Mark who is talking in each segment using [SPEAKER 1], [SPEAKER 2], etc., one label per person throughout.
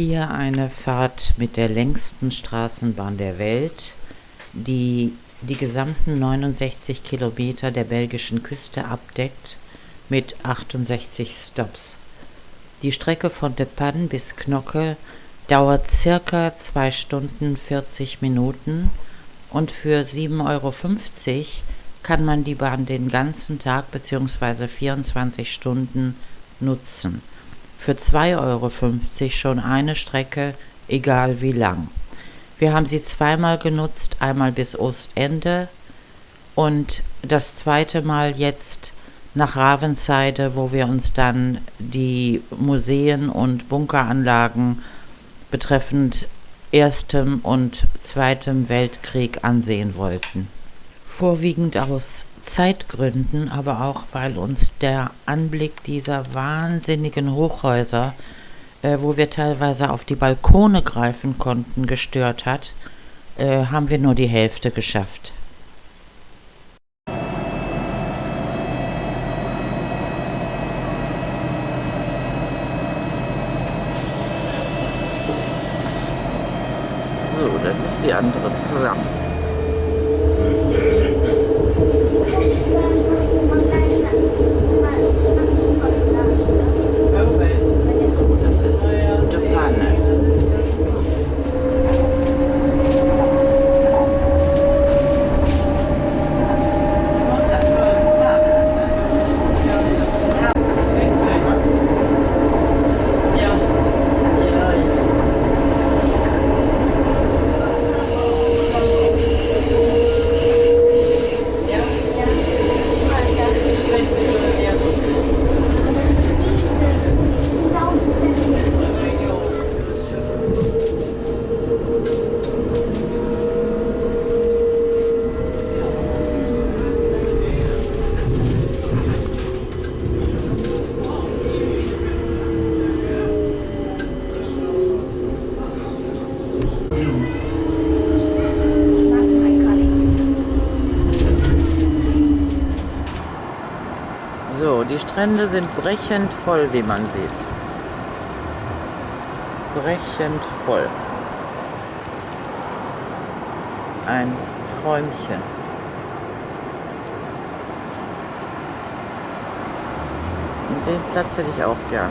[SPEAKER 1] Hier eine Fahrt mit der längsten Straßenbahn der Welt, die die gesamten 69 Kilometer der belgischen Küste abdeckt mit 68 Stops. Die Strecke von De Panne bis Knocke dauert circa 2 Stunden 40 Minuten und für 7,50 Euro kann man die Bahn den ganzen Tag bzw. 24 Stunden nutzen für 2,50 Euro schon eine Strecke, egal wie lang. Wir haben sie zweimal genutzt, einmal bis Ostende und das zweite Mal jetzt nach Ravensheide, wo wir uns dann die Museen und Bunkeranlagen betreffend Erstem und Zweitem Weltkrieg ansehen wollten. Vorwiegend aus Zeitgründen, aber auch weil uns der Anblick dieser wahnsinnigen Hochhäuser, äh, wo wir teilweise auf die Balkone greifen konnten, gestört hat, äh, haben wir nur die Hälfte geschafft. So, dann ist die andere Tram. So, die Strände sind brechend voll, wie man sieht. Brechend voll. Ein Träumchen. Und den Platz hätte ich auch gern.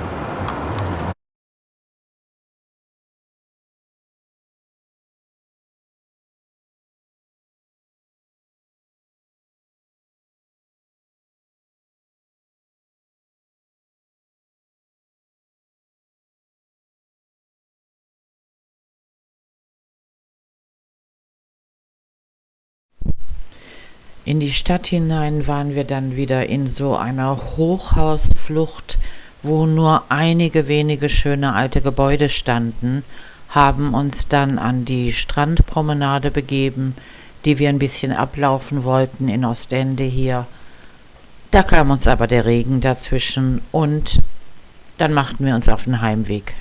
[SPEAKER 1] In die Stadt hinein waren wir dann wieder in so einer Hochhausflucht, wo nur einige wenige schöne alte Gebäude standen, haben uns dann an die Strandpromenade begeben, die wir ein bisschen ablaufen wollten in Ostende hier. Da kam uns aber der Regen dazwischen und dann machten wir uns auf den Heimweg.